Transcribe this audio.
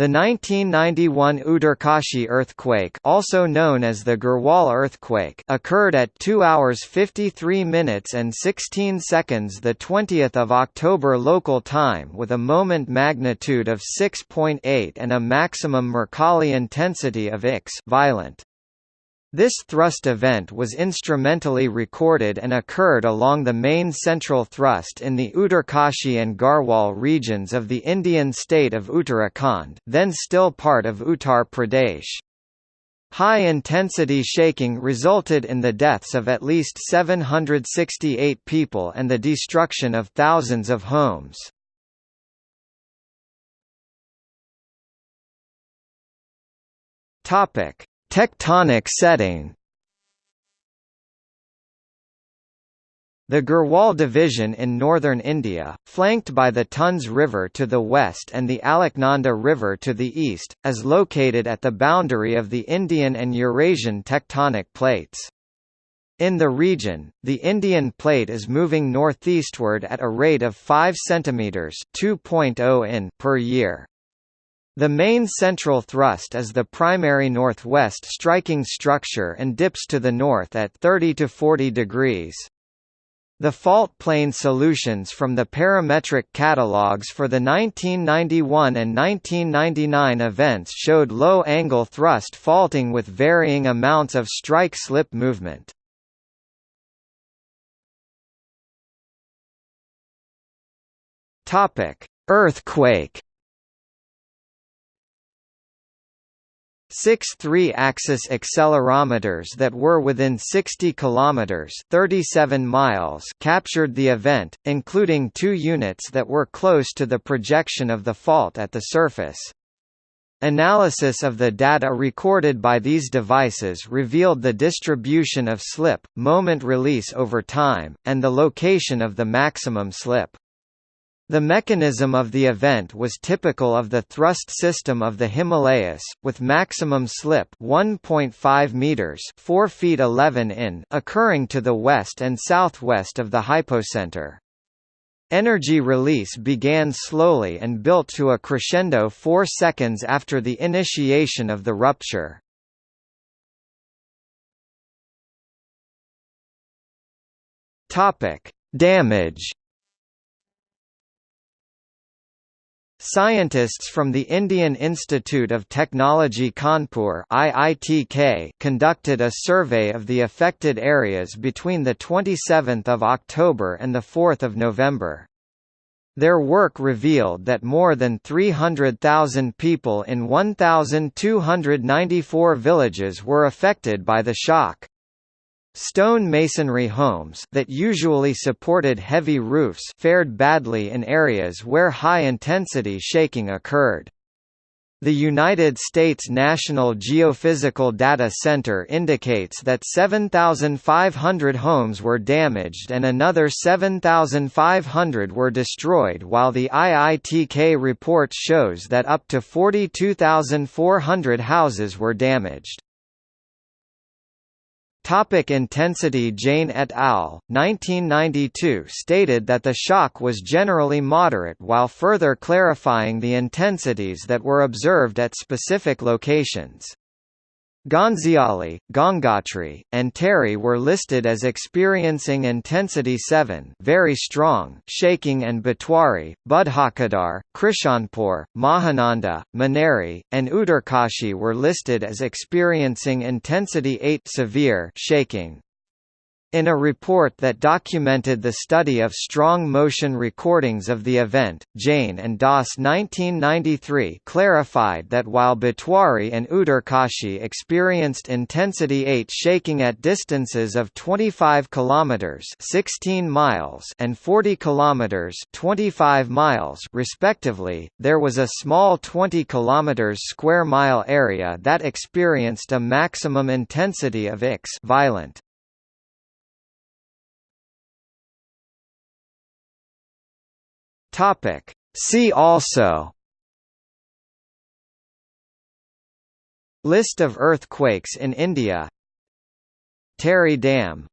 The 1991 Uttarkashi earthquake also known as the Garhwal earthquake occurred at 2 hours 53 minutes and 16 seconds 20 October local time with a moment magnitude of 6.8 and a maximum Mercalli intensity of X violent. This thrust event was instrumentally recorded and occurred along the main central thrust in the Uttarkashi and Garhwal regions of the Indian state of Uttarakhand then still part of Uttar Pradesh. High-intensity shaking resulted in the deaths of at least 768 people and the destruction of thousands of homes. Topic: Tectonic setting The Garhwal Division in northern India, flanked by the Tons River to the west and the Alaknanda River to the east, is located at the boundary of the Indian and Eurasian tectonic plates. In the region, the Indian plate is moving northeastward at a rate of 5 cm (2.0 in) per year. The main central thrust is the primary northwest striking structure and dips to the north at 30 to 40 degrees. The fault plane solutions from the parametric catalogues for the 1991 and 1999 events showed low-angle thrust faulting with varying amounts of strike-slip movement. Earthquake Six three-axis accelerometers that were within 60 kilometers (37 miles) captured the event, including two units that were close to the projection of the fault at the surface. Analysis of the data recorded by these devices revealed the distribution of slip, moment release over time, and the location of the maximum slip. The mechanism of the event was typical of the thrust system of the Himalayas, with maximum slip 1.5 meters (4 feet 11 in) occurring to the west and southwest of the hypocenter. Energy release began slowly and built to a crescendo 4 seconds after the initiation of the rupture. Topic: Damage Scientists from the Indian Institute of Technology Kanpur IITK conducted a survey of the affected areas between 27 October and 4 November. Their work revealed that more than 300,000 people in 1,294 villages were affected by the shock. Stone masonry homes that usually supported heavy roofs fared badly in areas where high-intensity shaking occurred. The United States National Geophysical Data Center indicates that 7,500 homes were damaged and another 7,500 were destroyed while the IITK report shows that up to 42,400 houses were damaged. Topic intensity Jain et al., 1992 stated that the shock was generally moderate while further clarifying the intensities that were observed at specific locations. Gonziali, Gangotri, and Tehri were listed as experiencing intensity 7 very strong shaking and Bhatwari, Budhakedar, Krishanpur, Mahananda, Maneri, and Uttarkashi were listed as experiencing intensity 8 severe shaking. In a report that documented the study of strong motion recordings of the event, Jain and Das 1993 clarified that while Bhatwari and Uttarkashi experienced intensity 8 shaking at distances of 25 km 16 miles and 40 km 25 miles respectively, there was a small 20 km square mile area that experienced a maximum intensity of X violent. Topic. See also. List of earthquakes in India. Tehri Dam